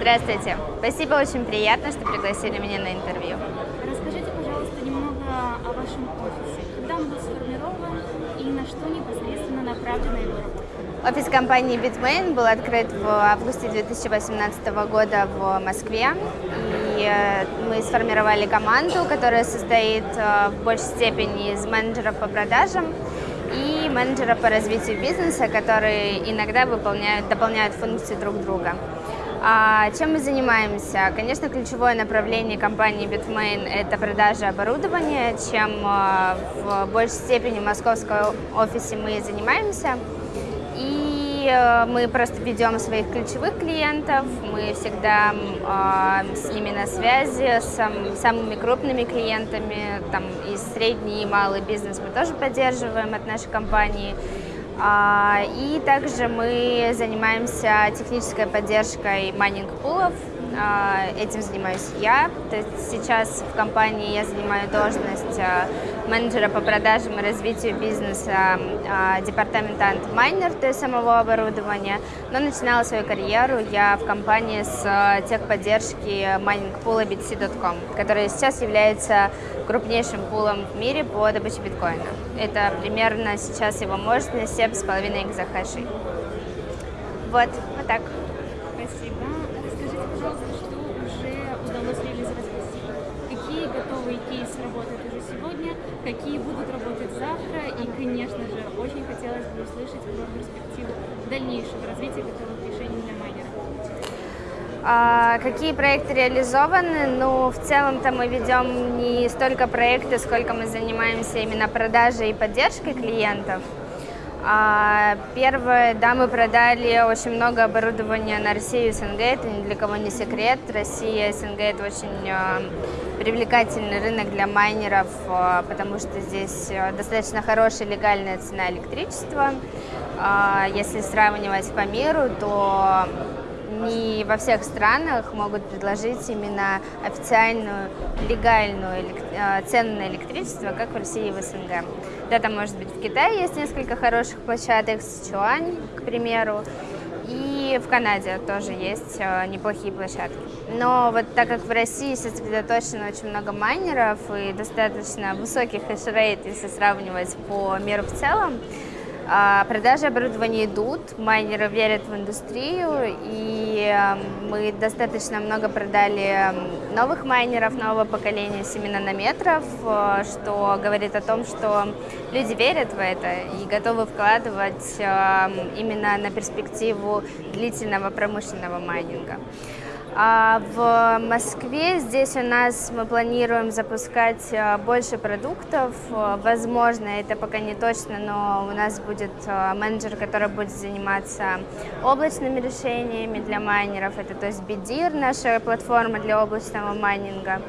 Здравствуйте. Спасибо, очень приятно, что пригласили меня на интервью. Расскажите, пожалуйста, немного о вашем офисе. Когда он был сформирован и на что непосредственно направлена его работа? Офис компании Bitmain был открыт в августе 2018 года в Москве. И э, мы сформировали команду, которая состоит э, в большей степени из менеджеров по продажам и менеджеров по развитию бизнеса, которые иногда выполняют, дополняют функции друг друга. А чем мы занимаемся? Конечно, ключевое направление компании Bitmain – это продажа оборудования, чем а, в большей степени в московском офисе мы занимаемся. И э, мы просто ведем своих ключевых клиентов, мы всегда э, с ними на связи, с сам, самыми крупными клиентами, там и средний и малый бизнес мы тоже поддерживаем от нашей компании. А, и также мы занимаемся технической поддержкой майнинг-пулов. А, этим занимаюсь я. То есть сейчас в компании я занимаю должность а, менеджера по продажам и развитию бизнеса департамента Antminer, то есть самого оборудования. Но начинала свою карьеру я в компании с техподдержки майнинг-пула BTC.com, который сейчас является крупнейшим пулом в мире по добыче биткоина. Это примерно сейчас его мощность 7,5 экзахашей. Вот, вот так. Спасибо. Расскажите, пожалуйста, что уже удалось реализовать России? Какие готовые кейсы работают уже сегодня, какие будут работать завтра? И, конечно же, очень хотелось бы услышать про перспективу дальнейшего развития готовых решений для майнеров. А, какие проекты реализованы? Ну, в целом-то мы ведем не столько проекты, сколько мы занимаемся именно продажей и поддержкой клиентов. А, первое, да, мы продали очень много оборудования на Россию и СНГ, это ни для кого не секрет. Россия СНГ это очень а, привлекательный рынок для майнеров, потому что здесь достаточно хорошая легальная цена электричества. Если сравнивать по миру, то не во всех странах могут предложить именно официальную, легальную э, цену на электричество, как в России и в СНГ. Да, там, может быть, в Китае есть несколько хороших площадок, Сычуань, к примеру, и в Канаде тоже есть э, неплохие площадки. Но вот так как в России сосредоточено очень много майнеров и достаточно высокий хешрейт, если сравнивать по миру в целом, а, продажи оборудования идут, майнеры верят в индустрию, и эм, мы достаточно много продали эм, новых майнеров нового поколения 7 нанометров, э, что говорит о том, что люди верят в это и готовы вкладывать эм, именно на перспективу длительного промышленного майнинга. А в Москве здесь у нас мы планируем запускать э, больше продуктов. Возможно, это пока не точно, но у нас будет э, менеджер, который будет заниматься облачными решениями для майнеров. Это то есть BDIR, наша платформа для облачного майнинга.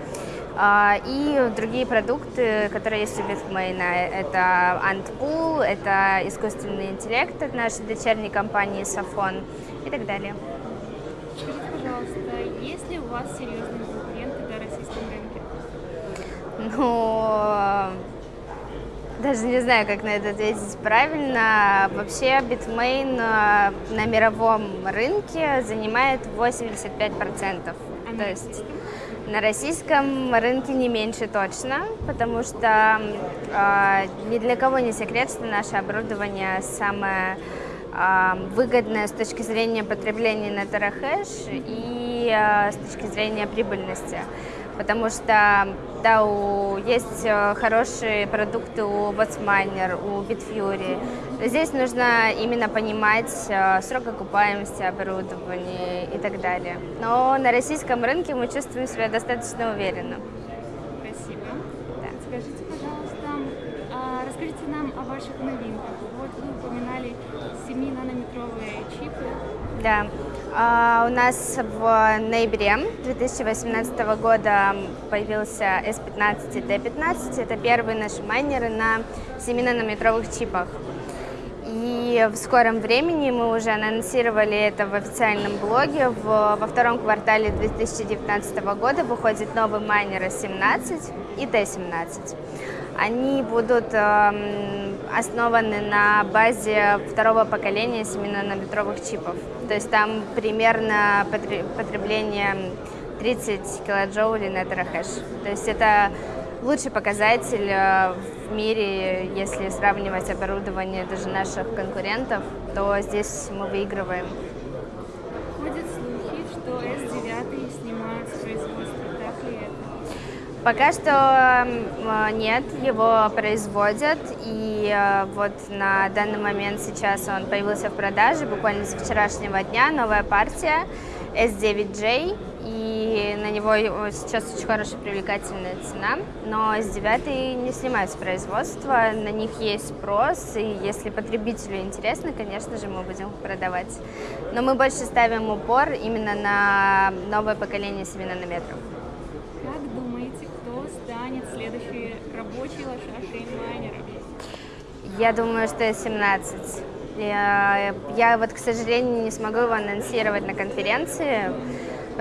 А, и другие продукты, которые есть у Bitmain. Это Antpool, это искусственный интеллект от нашей дочерней компании Safon и так далее. Скажите, пожалуйста, есть ли у вас серьезные конкуренты на российском рынке? Ну, даже не знаю, как на это ответить правильно. Вообще Bitmain э, на мировом рынке занимает 85%. А То есть на российском рынке не меньше точно, потому что э, ни для кого не секрет, что наше оборудование самое выгодная с точки зрения потребления на Терахэш и а, с точки зрения прибыльности. Потому что да, у, есть э, хорошие продукты у WhatsMiner, у Bitfury. Здесь нужно именно понимать э, срок окупаемости оборудования и так далее. Но на российском рынке мы чувствуем себя достаточно уверенно. Спасибо. Да. Скажите, пожалуйста, а, расскажите ваших новинках. Вот вы упоминали 7-нанометровые чипы. Да. Uh, у нас в ноябре 2018 года появился S15 и T15. Это первые наши майнеры на 7-нанометровых чипах. И в скором времени мы уже анонсировали это в официальном блоге. В, во втором квартале 2019 года выходит новый майнер S17 и T17. Они будут эм, основаны на базе второго поколения семинанометровых чипов. То есть там примерно потребление 30 килоджоулей на терахэш. То есть это лучший показатель э, в мире, если сравнивать оборудование даже наших конкурентов, то здесь мы выигрываем. Ходят слухи, что S9 снимают с производства, так ли это? Пока что э, нет, его производят, и э, вот на данный момент сейчас он появился в продаже, буквально с вчерашнего дня, новая партия S9J, и на него сейчас очень хорошая привлекательная цена, но S9 не снимают с производства, на них есть спрос, и если потребителю интересно, конечно же, мы будем их продавать. Но мы больше ставим упор именно на новое поколение 7 нанометров. Как думаете, кто станет следующей рабочей лошадкой майнера? Я думаю, что 17. Я, я вот, к сожалению, не смогу его анонсировать на конференции,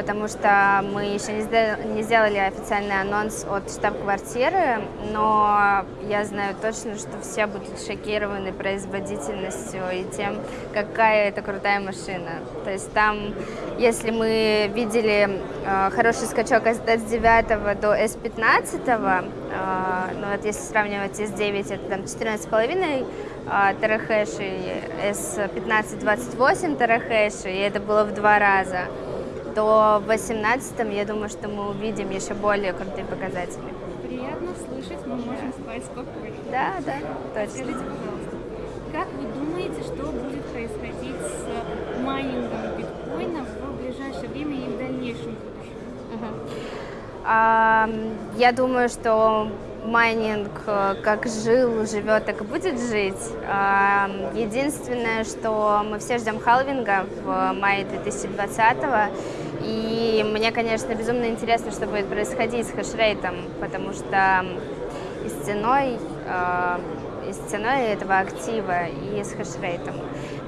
потому что мы еще не сделали, официальный анонс от штаб-квартиры, но я знаю точно, что все будут шокированы производительностью и тем, какая это крутая машина. То есть там, если мы видели э, хороший скачок от S9 до S15, э, ну вот если сравнивать S9, это там 14,5 э, терахэш и S15 28 терахэш, и это было в два раза то в 18 я думаю, что мы увидим еще более крутые показатели. Приятно слышать, мы можем спать спокойно. Да, да, точно. Скажите, пожалуйста, как вы думаете, что будет происходить с майнингом биткоина в ближайшее время и в дальнейшем будущем? Угу. А, я думаю, что майнинг э, как жил, живет, так и будет жить. Единственное, что мы все ждем халвинга в мае 2020 и мне, конечно, безумно интересно, что будет происходить с хешрейтом, потому что и с ценой, и с ценой этого актива, и с хешрейтом.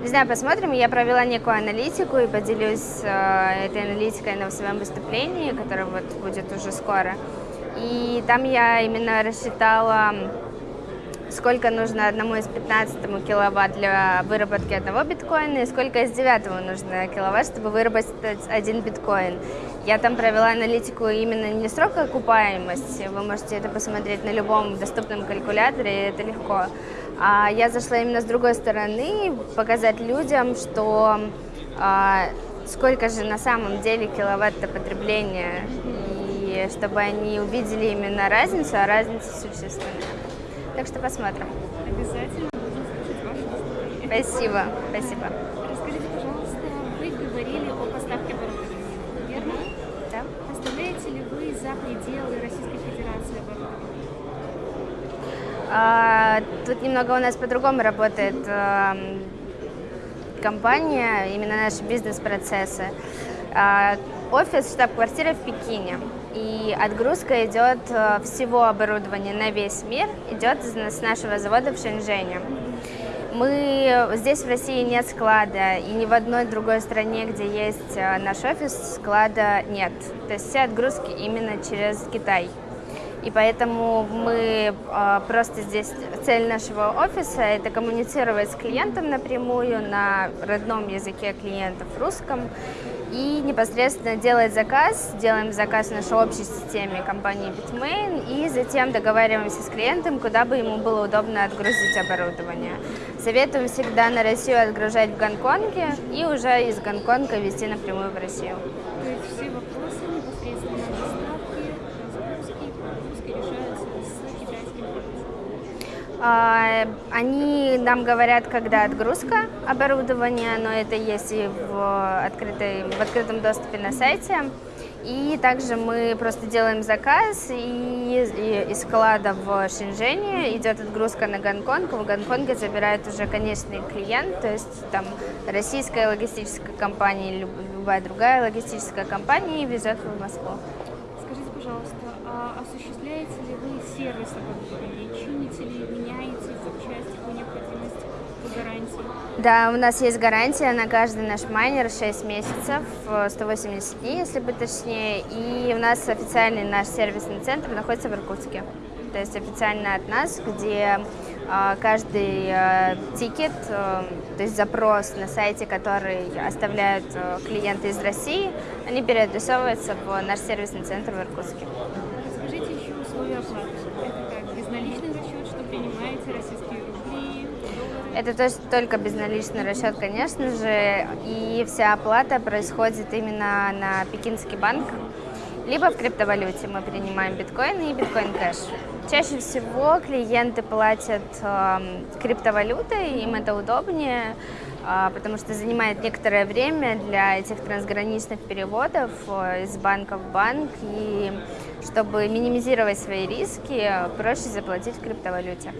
Не знаю, посмотрим. Я провела некую аналитику и поделюсь э, этой аналитикой на своем выступлении, которое вот будет уже скоро. И там я именно рассчитала, сколько нужно одному из 15 киловатт для выработки одного биткоина и сколько из 9 нужно киловатт, чтобы выработать один биткоин. Я там провела аналитику именно не срок окупаемости, вы можете это посмотреть на любом доступном калькуляторе, и это легко. А я зашла именно с другой стороны, показать людям, что а, сколько же на самом деле киловатта потребления чтобы они увидели именно разницу, а разница существенная. Так что посмотрим. Обязательно будем слушать ваше выступление. Спасибо, спасибо. Расскажите, пожалуйста, вы говорили о поставке оборудования, верно? Да. Поставляете ли вы за пределы Российской Федерации оборудование? А, тут немного у нас по-другому работает а, компания, именно наши бизнес-процессы. А, офис, штаб-квартира в Пекине. И отгрузка идет э, всего оборудования на весь мир, идет с нашего завода в Шэньчжэне. Мы здесь в России нет склада, и ни в одной другой стране, где есть э, наш офис, склада нет. То есть все отгрузки именно через Китай. И поэтому мы э, просто здесь, цель нашего офиса – это коммуницировать с клиентом напрямую на родном языке клиентов, русском, и непосредственно делать заказ, делаем заказ в нашей общей системе компании Bitmain и затем договариваемся с клиентом, куда бы ему было удобно отгрузить оборудование. Советуем всегда на Россию отгружать в Гонконге и уже из Гонконга везти напрямую в Россию. Все вопросы непосредственно доставки, разгрузки погрузки решаются с китайским они нам говорят, когда отгрузка оборудования, но это есть и в, открытой, в открытом доступе на сайте. И также мы просто делаем заказ, и, из склада в Шэньчжэне идет отгрузка на Гонконг. В Гонконге забирает уже конечный клиент, то есть там российская логистическая компания любая другая логистическая компания и везет в Москву. Скажите, пожалуйста, а осуществляете ли вы сервис оборудования? Чините ли, меняете запчасти по необходимости по гарантии? Да, у нас есть гарантия на каждый наш майнер 6 месяцев, 180 дней, если быть точнее. И у нас официальный наш сервисный центр находится в Иркутске. то есть официально от нас, где а, каждый а, тикет, а, то есть запрос на сайте, который оставляют клиенты из России, они переадресовываются в наш сервисный центр в Иркутске. Расскажите еще условия оплаты. Это как безналичный расчет, что принимаете российские рубли, Это то есть только безналичный расчет, конечно же, и вся оплата происходит именно на Пекинский банк, либо в криптовалюте мы принимаем биткоин и биткоин кэш. Чаще всего клиенты платят э, криптовалютой, им это удобнее, э, потому что занимает некоторое время для этих трансграничных переводов э, из банка в банк. И чтобы минимизировать свои риски, проще заплатить в криптовалюте.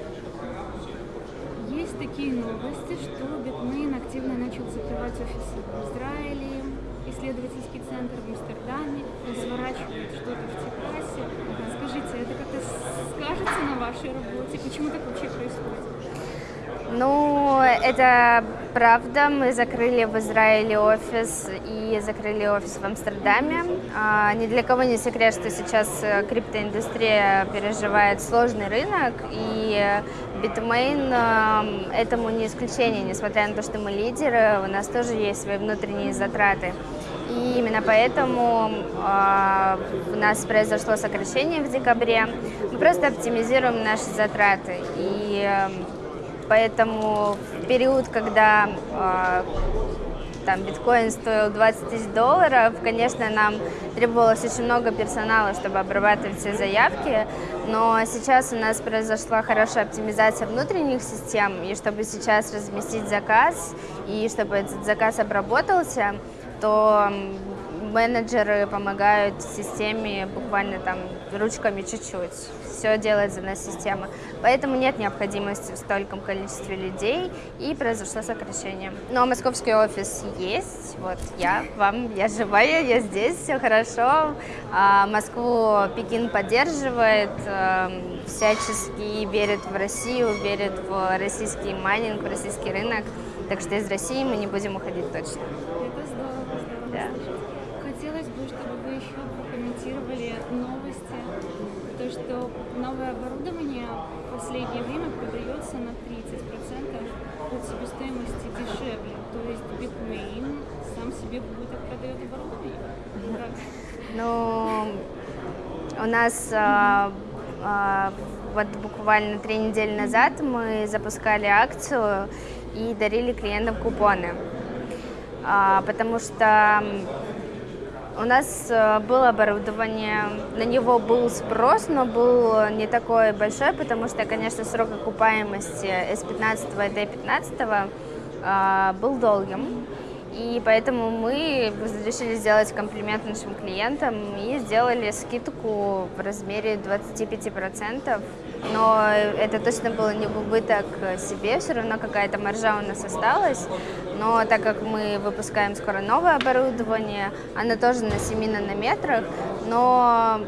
Такие новости, что Bitmain активно начал закрывать офисы в Израиле, исследовательский центр в Амстердаме, разворачивает что-то в Техасе. Скажите, это как-то скажется на вашей работе? Почему так вообще происходит? Ну, это правда. Мы закрыли в Израиле офис и закрыли офис в Амстердаме. А, ни для кого не секрет, что сейчас э, криптоиндустрия переживает сложный рынок, и Bitmain э, этому не исключение, несмотря на то, что мы лидеры, у нас тоже есть свои внутренние затраты. И именно поэтому э, у нас произошло сокращение в декабре. Мы просто оптимизируем наши затраты. И э, поэтому в период, когда э, там биткоин стоил 20 тысяч долларов, конечно, нам требовалось очень много персонала, чтобы обрабатывать все заявки, но сейчас у нас произошла хорошая оптимизация внутренних систем, и чтобы сейчас разместить заказ, и чтобы этот заказ обработался, то менеджеры помогают системе буквально там ручками чуть-чуть. Все делает за нас система. Поэтому нет необходимости в стольком количестве людей, и произошло сокращение. Но московский офис есть. Вот я вам, я живая, я здесь, все хорошо. А Москву Пекин поддерживает, эм, всячески верит в Россию, верит в российский майнинг, в российский рынок. Так что из России мы не будем уходить точно. Это здорово, здорово. Да. Хотелось бы, чтобы вы еще прокомментировали новости, то, что новое оборудование в последнее время продается на 30% от себестоимости дешевле. То есть Bitmain сам себе будет продает оборудование. Ну, у нас а, а, вот буквально три недели назад мы запускали акцию и дарили клиентам купоны, А, потому что у нас э, было оборудование, на него был спрос, но был не такой большой, потому что, конечно, срок окупаемости S15 и D15 а, был долгим. И поэтому мы решили сделать комплимент нашим клиентам и сделали скидку в размере 25%. Но это точно было не в убыток себе, все равно какая-то маржа у нас осталась. Но так как мы выпускаем скоро новое оборудование, оно тоже на 7 нанометрах, но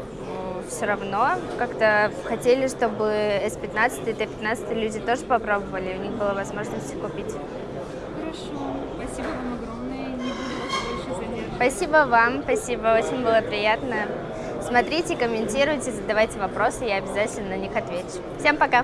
все равно как-то хотели, чтобы S15 и T15 люди тоже попробовали, у них была возможность купить. Хорошо, спасибо вам огромное, не буду вас больше задерживать. Спасибо вам, спасибо, очень было приятно. Смотрите, комментируйте, задавайте вопросы, я обязательно на них отвечу. Всем пока!